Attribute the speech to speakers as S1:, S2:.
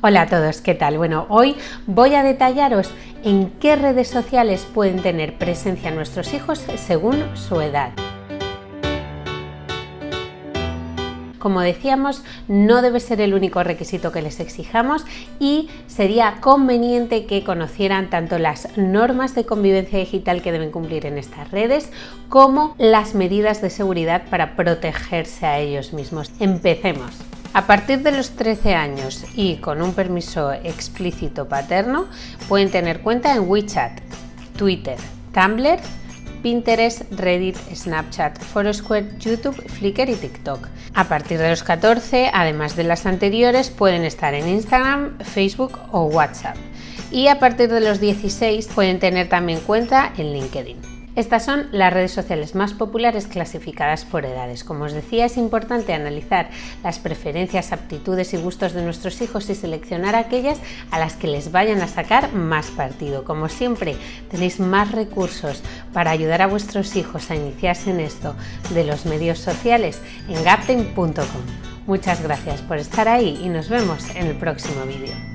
S1: Hola a todos, ¿qué tal? Bueno, hoy voy a detallaros en qué redes sociales pueden tener presencia nuestros hijos según su edad. Como decíamos, no debe ser el único requisito que les exijamos y sería conveniente que conocieran tanto las normas de convivencia digital que deben cumplir en estas redes como las medidas de seguridad para protegerse a ellos mismos. Empecemos. A partir de los 13 años y con un permiso explícito paterno, pueden tener cuenta en WeChat, Twitter, Tumblr, Pinterest, Reddit, Snapchat, Foursquare, YouTube, Flickr y TikTok. A partir de los 14, además de las anteriores, pueden estar en Instagram, Facebook o WhatsApp. Y a partir de los 16 pueden tener también cuenta en LinkedIn. Estas son las redes sociales más populares clasificadas por edades. Como os decía, es importante analizar las preferencias, aptitudes y gustos de nuestros hijos y seleccionar aquellas a las que les vayan a sacar más partido. Como siempre, tenéis más recursos para ayudar a vuestros hijos a iniciarse en esto de los medios sociales en gapten.com. Muchas gracias por estar ahí y nos vemos en el próximo vídeo.